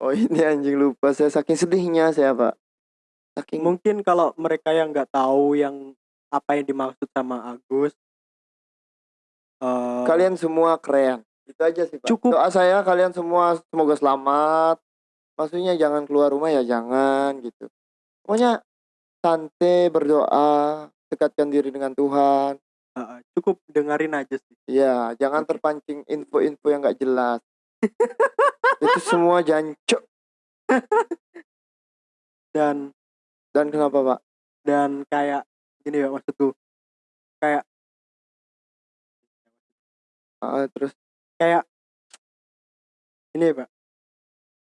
Speaker 2: Oh ini anjing lupa. Saya saking sedihnya saya pak. Saking
Speaker 1: Mungkin kalau mereka yang nggak tahu yang apa yang dimaksud sama Agus eh,
Speaker 2: kalian semua keren. Itu aja sih pak.
Speaker 1: Cukup.
Speaker 2: doa saya kalian semua semoga selamat. Maksudnya jangan keluar rumah ya jangan gitu. Pokoknya santai berdoa dekatkan diri dengan Tuhan.
Speaker 1: Eh, cukup dengerin aja sih.
Speaker 2: ya jangan
Speaker 1: Oke.
Speaker 2: terpancing info-info yang gak jelas. Itu semua jancuk.
Speaker 1: Dan
Speaker 2: dan kenapa pak?
Speaker 1: Dan kayak gini ya maksudku. Kayak
Speaker 2: Ah, terus?
Speaker 1: Kayak ini pak.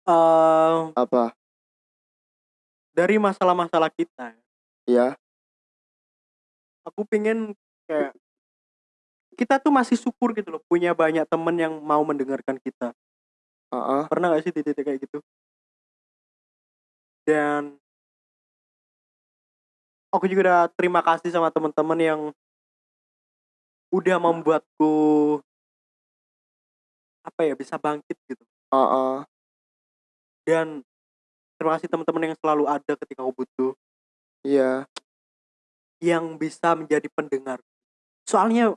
Speaker 1: Eh
Speaker 2: apa?
Speaker 1: dari masalah-masalah kita
Speaker 2: Ya,
Speaker 1: aku pengen kayak kita tuh masih syukur gitu loh punya banyak temen yang mau mendengarkan kita.
Speaker 2: Ah.
Speaker 1: pernah gak sih di titik kayak gitu? Dan aku juga udah terima kasih sama teman-teman yang udah membuatku apa ya bisa bangkit gitu.
Speaker 2: Ah.
Speaker 1: dan terima kasih teman-teman yang selalu ada ketika aku butuh.
Speaker 2: Iya,
Speaker 1: yang bisa menjadi pendengar soalnya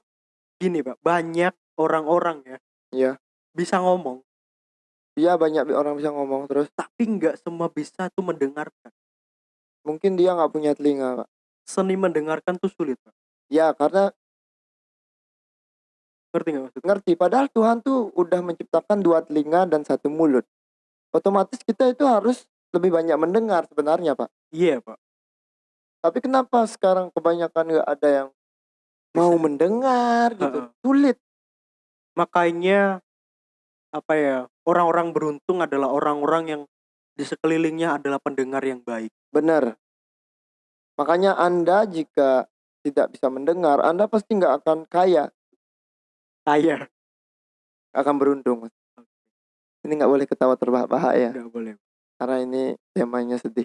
Speaker 1: gini pak banyak orang-orang ya
Speaker 2: Iya.
Speaker 1: bisa ngomong
Speaker 2: iya banyak orang bisa ngomong terus.
Speaker 1: tapi nggak semua bisa tuh mendengarkan
Speaker 2: Mungkin dia nggak punya telinga, Pak.
Speaker 1: seni mendengarkan tuh sulit pak
Speaker 2: Ya, karena
Speaker 1: ngerti nggak maksudnya
Speaker 2: ngerti. Padahal Tuhan tuh udah menciptakan dua telinga dan satu mulut. Otomatis kita itu harus lebih banyak mendengar sebenarnya, Pak.
Speaker 1: iya pak
Speaker 2: Tapi kenapa sekarang kebanyakan nggak ada yang mau mendengar gitu?
Speaker 1: Heeh.
Speaker 2: Sulit.
Speaker 1: makanya apa ya orang-orang beruntung adalah orang-orang yang di sekelilingnya adalah pendengar yang baik
Speaker 2: Benar. Makanya Anda jika tidak bisa mendengar, Anda pasti nggak akan kaya,
Speaker 1: kaya
Speaker 2: akan beruntung. Ini nggak boleh ketawa terbahak-bahak ya,
Speaker 1: nggak boleh
Speaker 2: karena ini temanya sedih.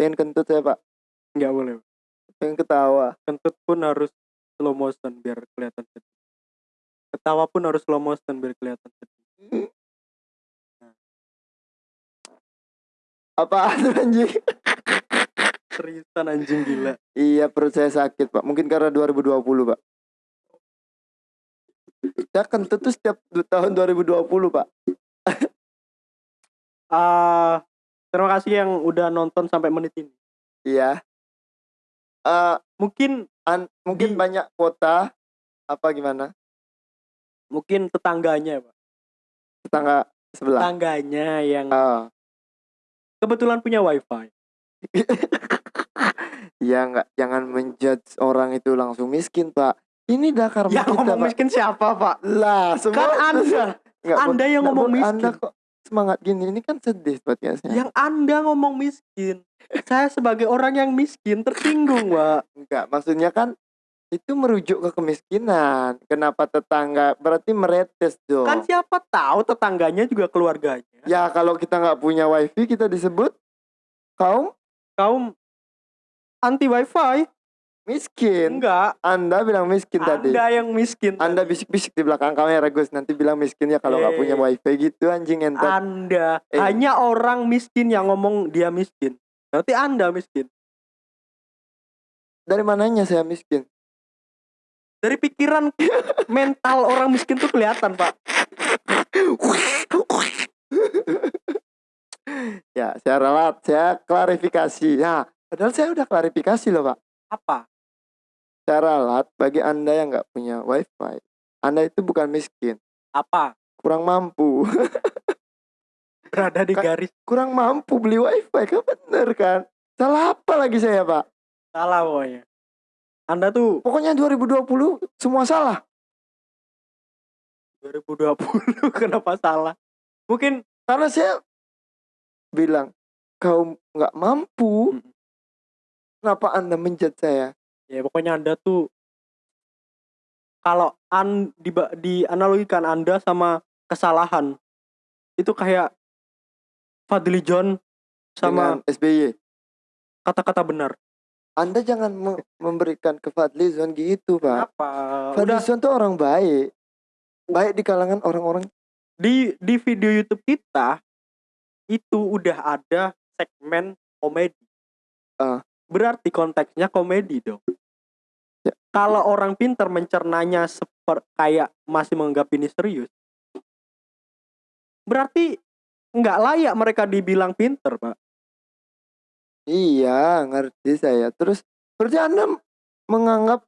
Speaker 2: Pengen kentut ya Pak,
Speaker 1: nggak boleh
Speaker 2: pengen ketawa.
Speaker 1: kentut pun harus slow motion biar kelihatan sedih ketawa pun harus slow motion biar kelihatan sedih
Speaker 2: Apa anjing?
Speaker 1: seriusan anjing gila
Speaker 2: Iya perut saya sakit Pak, mungkin karena 2020 Pak. Saya kentut tuh setiap tahun 2020 Pak.
Speaker 1: ah terima kasih yang udah nonton sampai menit ini
Speaker 2: Iya. Eh
Speaker 1: mungkin
Speaker 2: an- mungkin
Speaker 1: Di-
Speaker 2: banyak kota apa gimana?
Speaker 1: mungkin tetangganya pak
Speaker 2: Tetangga sebelah.
Speaker 1: tetangganya yang
Speaker 2: Ah.
Speaker 1: kebetulan punya wifi
Speaker 2: Ya nggak jangan menjudge orang itu langsung miskin pak. Ini dah karma kita
Speaker 1: ngomong
Speaker 2: pak.
Speaker 1: miskin siapa pak
Speaker 2: Lah semua
Speaker 1: kan anda anda yang ngomong miskin
Speaker 2: Anda kok semangat gini? Ini kan sedih podcastnya.
Speaker 1: yang anda ngomong miskin saya sebagai orang yang miskin tersinggung pak
Speaker 2: Enggak, maksudnya kan itu merujuk ke kemiskinan. Kenapa tetangga? Berarti meretes dong.
Speaker 1: kan siapa tahu tetangganya juga keluarganya
Speaker 2: Ya kalau kita nggak punya wifi kita disebut kaum
Speaker 1: kaum anti wifi
Speaker 2: miskin.
Speaker 1: enggak
Speaker 2: Anda bilang miskin tadi.
Speaker 1: anda yang miskin
Speaker 2: Anda bisik-bisik di belakang kamera Gus nanti bilang miskin ya kalau nggak
Speaker 1: Eh.
Speaker 2: punya wifi gitu anjing entar.
Speaker 1: anda
Speaker 2: Eh.
Speaker 1: hanya orang miskin yang ngomong dia miskin berarti anda miskin
Speaker 2: Dari mananya saya miskin?
Speaker 1: dari pikiran mental orang miskin tuh kelihatan pak
Speaker 2: ya, saya ralat, saya klarifikasi. Ya, padahal saya udah klarifikasi loh, Pak.
Speaker 1: apa
Speaker 2: Saya ralat bagi Anda yang nggak punya wifi. Anda itu bukan miskin,
Speaker 1: apa
Speaker 2: kurang mampu.
Speaker 1: berada di garis
Speaker 2: kurang mampu beli wifi kan bener kan? Salah apa lagi saya, Pak?
Speaker 1: salah pokoknya anda tuh
Speaker 2: Pokoknya 2020 semua salah.
Speaker 1: 2020 kenapa salah mungkin
Speaker 2: Karena saya bilang kau nggak mampu.
Speaker 1: Mm.
Speaker 2: Kenapa Anda menjat saya?
Speaker 1: Ya pokoknya anda tuh kalau an di dianalogikan anda sama kesalahan itu kayak Fadli John sama
Speaker 2: Dengan SBY.
Speaker 1: kata-kata benar
Speaker 2: Anda jangan me- memberikan ke Fadlizon gitu, Pak.
Speaker 1: apa udah
Speaker 2: Fadlizon tuh orang baik. Baik di kalangan orang-orang
Speaker 1: di di video YouTube kita itu udah ada segmen komedi.
Speaker 2: Ah.
Speaker 1: Berarti konteksnya komedi dong.
Speaker 2: Ya.
Speaker 1: Kalau orang pintar mencernanya seper kayak masih menganggap ini serius, berarti nggak layak mereka dibilang pinter, Pak.
Speaker 2: Iya, ngerti saya. Terus berarti Anda menganggap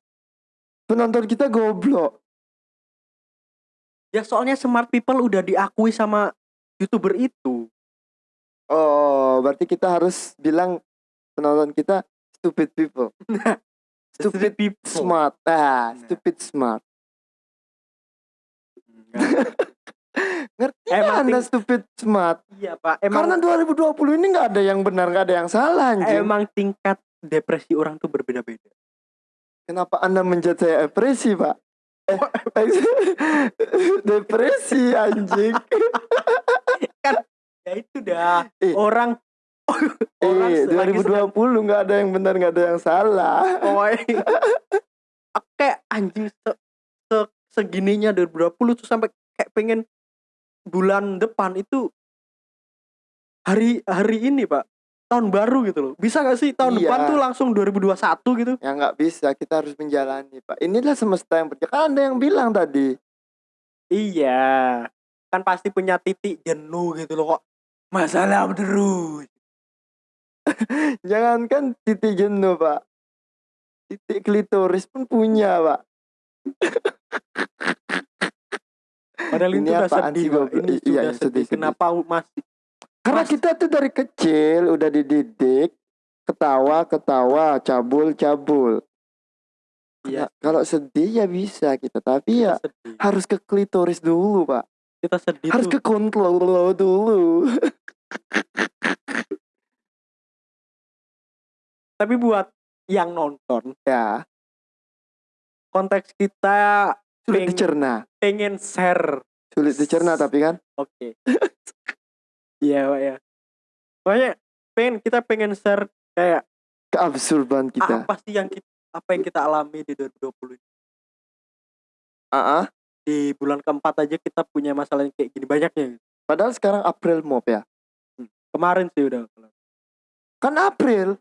Speaker 2: penonton kita goblok.
Speaker 1: Ya soalnya smart people udah diakui sama youtuber itu.
Speaker 2: Oh, berarti kita harus bilang penonton kita stupid people. Stupid
Speaker 1: people.
Speaker 2: smart. Ah,
Speaker 1: Nah.
Speaker 2: stupid smart. Ngerti
Speaker 1: Emang
Speaker 2: Anda stupid smart?
Speaker 1: iya pak emang
Speaker 2: Karena 2020 ini nggak ada yang benar, nggak ada yang salah anjing.
Speaker 1: emang tingkat depresi orang tuh berbeda-beda
Speaker 2: Kenapa Anda menjat saya depresi, Pak? Eh, depresi anjing.
Speaker 1: ya itu dah
Speaker 2: Eh.
Speaker 1: orang orang
Speaker 2: Eh,
Speaker 1: se- lagi
Speaker 2: 2020 nggak ada yang benar, nggak ada yang salah.
Speaker 1: Oh, kayak anjing se, se- segininya 2020 tuh sampai kayak pengen bulan depan itu hari hari ini pak tahun baru gitu loh bisa gak sih tahun
Speaker 2: Iya.
Speaker 1: depan tuh langsung 2021 gitu
Speaker 2: Ya nggak bisa, kita harus menjalani, Pak. Inilah semesta yang berjalan. Kan ada yang bilang tadi.
Speaker 1: iya kan pasti punya titik jenuh gitu loh kok masalah terus
Speaker 2: Jangankan titik jenuh, Pak. Titik klitoris pun punya, Pak.
Speaker 1: padahal
Speaker 2: Ini
Speaker 1: itu udah sedih
Speaker 2: sih,
Speaker 1: pak ini
Speaker 2: Iya,
Speaker 1: sudah
Speaker 2: iya,
Speaker 1: sedih,
Speaker 2: sedih,
Speaker 1: kenapa masih
Speaker 2: Karena
Speaker 1: Mas-
Speaker 2: kita tuh dari kecil udah dididik ketawa, ketawa, cabul, cabul.
Speaker 1: Iya.
Speaker 2: Nah, kalau sedih ya bisa kita, tapi ya
Speaker 1: kita sedih
Speaker 2: harus ke klitoris dulu, Pak.
Speaker 1: kita sedih
Speaker 2: Harus
Speaker 1: tuh
Speaker 2: ke kontrol dulu.
Speaker 1: tapi buat yang nonton
Speaker 2: ya,
Speaker 1: konteks kita
Speaker 2: sulit
Speaker 1: Peng-
Speaker 2: dicerna.
Speaker 1: pengen share
Speaker 2: Sulit dicerna tapi kan
Speaker 1: Oke. Iya, Pak ya. Pokoknya pengen kita pengen share kayak
Speaker 2: keabsurdan kita.
Speaker 1: apa sih yang kita, apa yang kita alami di 2020 ini.
Speaker 2: Ah, ah.
Speaker 1: Di bulan keempat aja kita punya masalah yang kayak gini banyaknya. gitu.
Speaker 2: Padahal sekarang April Mop ya.
Speaker 1: Kemarin sih udah.
Speaker 2: Kan April.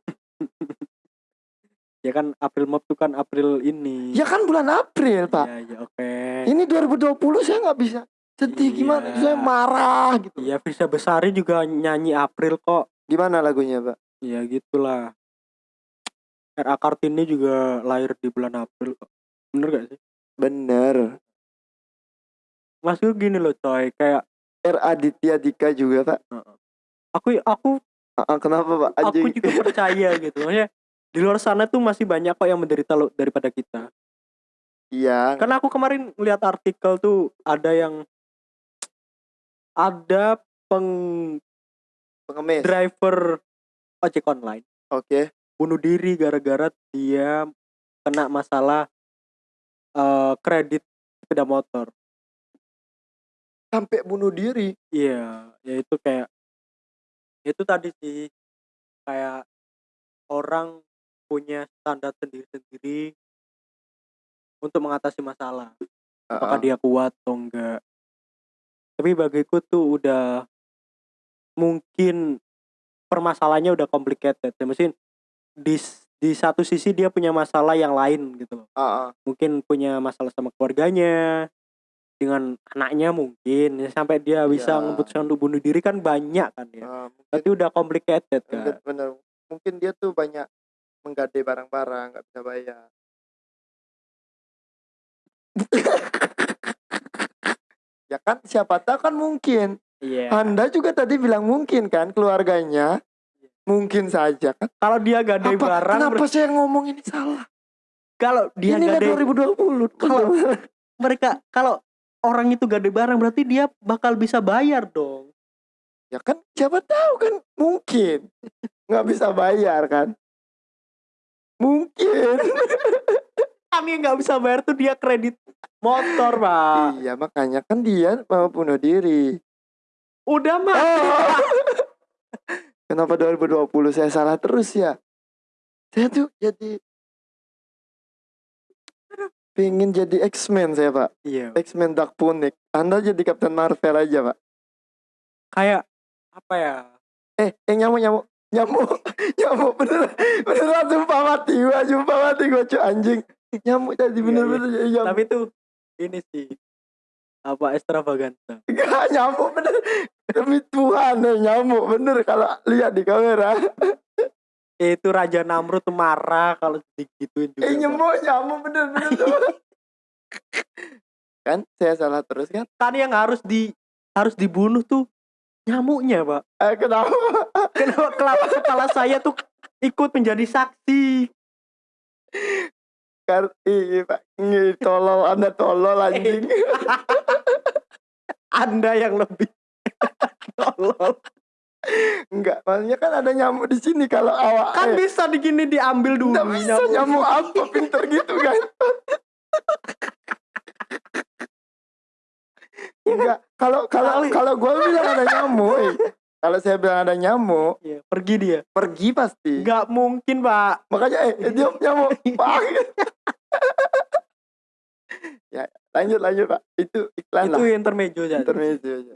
Speaker 1: Ya kan April Mop tuh kan April ini.
Speaker 2: Ya kan bulan April, Pak.
Speaker 1: Iya, iya, oke.
Speaker 2: Ini 2020 saya nggak bisa sedih
Speaker 1: Iya.
Speaker 2: gimana? Saya marah gitu.
Speaker 1: Iya, Firsa Besari juga nyanyi April kok.
Speaker 2: Gimana lagunya, Pak?
Speaker 1: Ya gitulah. R.A. Kartini juga lahir di bulan April kok. Bener gak sih?
Speaker 2: Bener.
Speaker 1: Maksudnya gini loh coy, kayak
Speaker 2: R Aditya Dika juga, Pak.
Speaker 1: aku aku
Speaker 2: Ah, kenapa, Pak?
Speaker 1: aku
Speaker 2: Anjing.
Speaker 1: juga percaya gitu maksudnya di luar sana tuh masih banyak kok yang menderita lo daripada kita
Speaker 2: Iya.
Speaker 1: karena aku kemarin lihat artikel tuh ada yang ada peng
Speaker 2: Pengemis.
Speaker 1: driver ojek online
Speaker 2: Oke.
Speaker 1: bunuh diri gara-gara dia kena masalah eh, kredit sepeda motor
Speaker 2: Sampai bunuh diri.
Speaker 1: iya ya itu kayak itu tadi sih kayak orang punya standar sendiri-sendiri untuk mengatasi masalah apakah
Speaker 2: Ah, ah.
Speaker 1: dia kuat atau enggak tapi bagiku tuh udah mungkin permasalahannya udah complicated ya mesin di di satu sisi dia punya masalah yang lain gitu loh
Speaker 2: ah.
Speaker 1: mungkin punya masalah sama keluarganya dengan anaknya mungkin ya, sampai dia bisa
Speaker 2: Iya.
Speaker 1: memutuskan untuk bunuh diri kan banyak kan ya
Speaker 2: Ah, mungkin,
Speaker 1: tapi udah complicated kan
Speaker 2: bener. Mungkin dia tuh banyak menggadai barang-barang, nggak bisa bayar. ya kan siapa tahu kan mungkin.
Speaker 1: iya
Speaker 2: Anda juga tadi bilang mungkin kan keluarganya. Mungkin saja kan.
Speaker 1: kalau dia gadai
Speaker 2: Apa,
Speaker 1: barang
Speaker 2: kenapa saya ngomong ini salah?
Speaker 1: kalau dia
Speaker 2: Inilah
Speaker 1: gadai
Speaker 2: 2020.
Speaker 1: Kalau- mereka kalau orang itu gadai barang berarti dia bakal bisa bayar dong
Speaker 2: ya kan siapa tahu kan mungkin nggak bisa bayar kan. Mungkin.
Speaker 1: kami nggak bisa bayar tuh dia kredit motor pak
Speaker 2: iya makanya kan dia mau bunuh diri.
Speaker 1: udah mah
Speaker 2: Oh. Kenapa 2020 saya salah terus ya? Saya tuh jadi pengen jadi X-Men saya pak.
Speaker 1: Iya.
Speaker 2: X-Men Dark Phoenix. Anda jadi Captain Marvel aja pak.
Speaker 1: Kayak apa ya?
Speaker 2: Eh, eh nyamuk nyamuk. Nyamuk. Nyamuk bener. Beneran sumpah mati gua sumpah mati gua cuy anjing. Nyamuk tadi
Speaker 1: Iya,
Speaker 2: bener-bener nyamuk.
Speaker 1: Tapi tuh ini sih apa extravaganza
Speaker 2: Gak nyamuk bener. Demi Tuhan eh, nyamuk bener kalau lihat di kamera
Speaker 1: itu Raja Namrud tuh marah kalau digituin juga
Speaker 2: eh
Speaker 1: Pak.
Speaker 2: nyamuk nyamuk bener bener sumpah. kan saya salah terus kan
Speaker 1: kan yang harus di harus dibunuh tuh nyamuknya pak
Speaker 2: eh, kenapa
Speaker 1: kenapa kelapa kepala saya tuh ikut menjadi saksi
Speaker 2: Kar iya pak tolol anda tolol anjing
Speaker 1: Anda yang lebih tolol.
Speaker 2: Enggak maksudnya kan ada nyamuk di sini kalau awak
Speaker 1: Kan
Speaker 2: eh,
Speaker 1: bisa digini diambil dulu.
Speaker 2: nggak bisa nyamuk apa pinter gitu kan enggak kalau kalau kalau gue bilang ada nyamuk eh. kalau saya bilang ada nyamuk
Speaker 1: Iya, pergi dia.
Speaker 2: pergi pasti
Speaker 1: Nggak mungkin, Pak.
Speaker 2: makanya eh eh, dia nyamuk pak ya lanjut lanjut pak itu iklan
Speaker 1: Itu
Speaker 2: lah
Speaker 1: intermezzo aja.
Speaker 2: intermezzo aja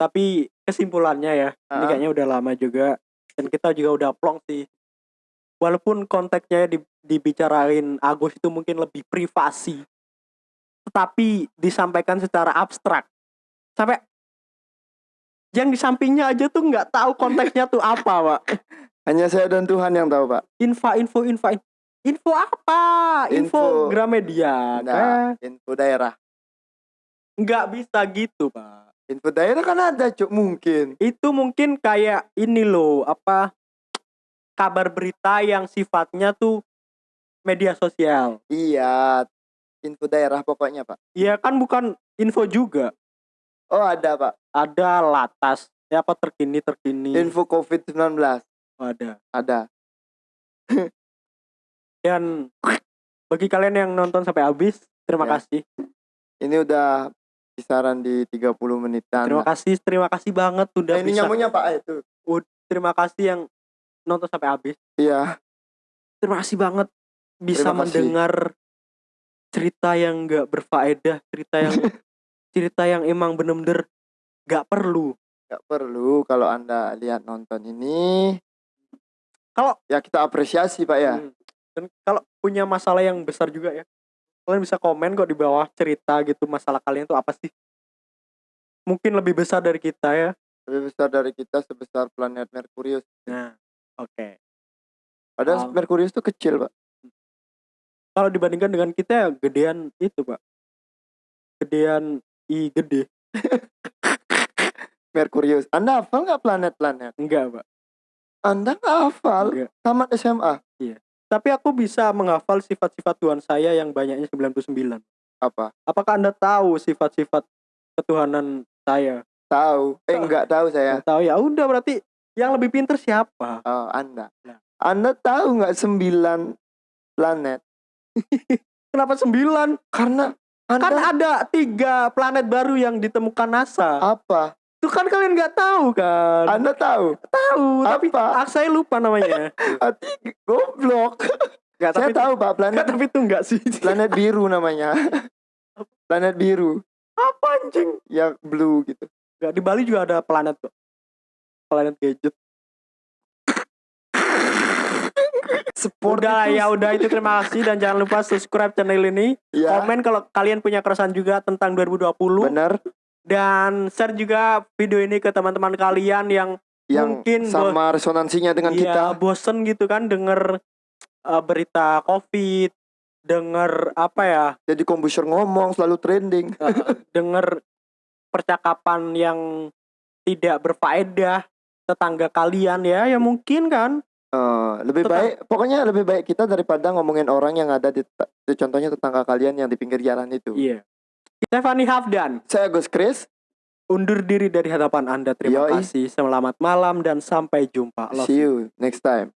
Speaker 1: Tapi kesimpulannya ya, ini
Speaker 2: Ah.
Speaker 1: kayaknya udah lama juga dan kita juga udah plong sih. Walaupun konteksnya di, dibicarain Agus itu mungkin lebih privasi, tetapi disampaikan secara abstrak. Sampai yang di sampingnya aja tuh nggak tahu konteksnya tuh apa, Pak.
Speaker 2: hanya saya dan Tuhan yang tahu pak
Speaker 1: Info, info, info, info apa? Info,
Speaker 2: Info.
Speaker 1: Gramedia,
Speaker 2: nah
Speaker 1: kan?
Speaker 2: info daerah
Speaker 1: Nggak bisa gitu, Pak.
Speaker 2: Info daerah kan ada cuk mungkin.
Speaker 1: Itu mungkin kayak ini loh apa kabar berita yang sifatnya tuh media sosial.
Speaker 2: Iya info daerah pokoknya pak.
Speaker 1: Ya kan bukan info juga.
Speaker 2: Oh ada pak.
Speaker 1: Ada latas ya apa terkini terkini.
Speaker 2: Info covid 19
Speaker 1: ada.
Speaker 2: Ada.
Speaker 1: Dan bagi kalian yang nonton sampai habis terima
Speaker 2: Ya.
Speaker 1: kasih.
Speaker 2: Ini udah kisaran di 30 menitan.
Speaker 1: Terima kasih terima kasih banget udah
Speaker 2: Nah, ini
Speaker 1: bisa
Speaker 2: pak itu?
Speaker 1: Terima kasih yang nonton sampai habis.
Speaker 2: Iya.
Speaker 1: Terima kasih banget bisa
Speaker 2: Terima kasih.
Speaker 1: mendengar cerita yang nggak berfaedah cerita yang cerita yang emang bener-bener nggak perlu.
Speaker 2: Nggak perlu kalau anda lihat nonton ini.
Speaker 1: Kalau-
Speaker 2: ya kita apresiasi pak ya.
Speaker 1: Hmm. dan kalau punya masalah yang besar juga ya kalian bisa komen kok di bawah cerita gitu masalah kalian tuh apa sih? Mungkin lebih besar dari kita ya.
Speaker 2: Lebih besar dari kita sebesar planet Merkurius.
Speaker 1: Nah oke.
Speaker 2: Padahal
Speaker 1: Um.
Speaker 2: Merkurius tuh kecil pak.
Speaker 1: Kalau dibandingkan dengan kita ya gedean itu pak. Gedean i gede.
Speaker 2: Merkurius. Anda hafal nggak planet-planet?
Speaker 1: Enggak pak.
Speaker 2: Anda nggak hafal?
Speaker 1: Enggak.
Speaker 2: Tamat SMA
Speaker 1: tapi aku bisa menghafal sifat-sifat Tuhan saya yang banyaknya 99
Speaker 2: apa?
Speaker 1: Apakah anda tahu sifat-sifat ketuhanan saya?
Speaker 2: Tahu. Eh
Speaker 1: Tahu.
Speaker 2: nggak tahu saya.
Speaker 1: Nggak tahu. Ya udah berarti yang lebih pinter siapa?
Speaker 2: Oh anda.
Speaker 1: Nah.
Speaker 2: anda tahu nggak sembilan planet?
Speaker 1: Kenapa sembilan?
Speaker 2: Karena anda
Speaker 1: kan ada tiga planet baru yang ditemukan NASA.
Speaker 2: Apa
Speaker 1: itu kan kalian nggak tahu kan?
Speaker 2: Anda tahu?
Speaker 1: Tahu tapi
Speaker 2: Apa?
Speaker 1: ah, saya lupa namanya.
Speaker 2: Hati goblok.
Speaker 1: Nggak
Speaker 2: saya tahu pak. Planet
Speaker 1: tapi itu enggak sih.
Speaker 2: Planet biru namanya. Planet biru.
Speaker 1: Apa anjing?
Speaker 2: Yang blue gitu.
Speaker 1: Nggak di Bali juga ada planet kok. Planet gadget.
Speaker 2: Sport
Speaker 1: udah
Speaker 2: itu-
Speaker 1: ya udah itu terima kasih. Dan jangan lupa subscribe channel ini.
Speaker 2: Ya
Speaker 1: komen kalau kalian punya keresahan juga tentang 2020
Speaker 2: benar
Speaker 1: dan share juga video ini ke teman-teman kalian yang
Speaker 2: yang
Speaker 1: Mungkin
Speaker 2: sama resonansinya dengan
Speaker 1: Iya,
Speaker 2: kita.
Speaker 1: bosen gitu kan denger uh, berita covid denger apa ya?
Speaker 2: Jadi kombuser ngomong selalu trending.
Speaker 1: Uh, denger percakapan yang tidak berfaedah tetangga kalian ya ya mungkin kan?
Speaker 2: Eh, lebih
Speaker 1: Tetap-
Speaker 2: baik pokoknya lebih baik kita daripada ngomongin orang yang ada di, di contohnya tetangga kalian yang di pinggir jalan itu.
Speaker 1: Iya Stephanie Hafdan.
Speaker 2: Saya Gus Chris.
Speaker 1: Undur diri dari hadapan anda. Terima
Speaker 2: Yoi.
Speaker 1: kasih. Selamat malam dan sampai jumpa. Love
Speaker 2: see you. next time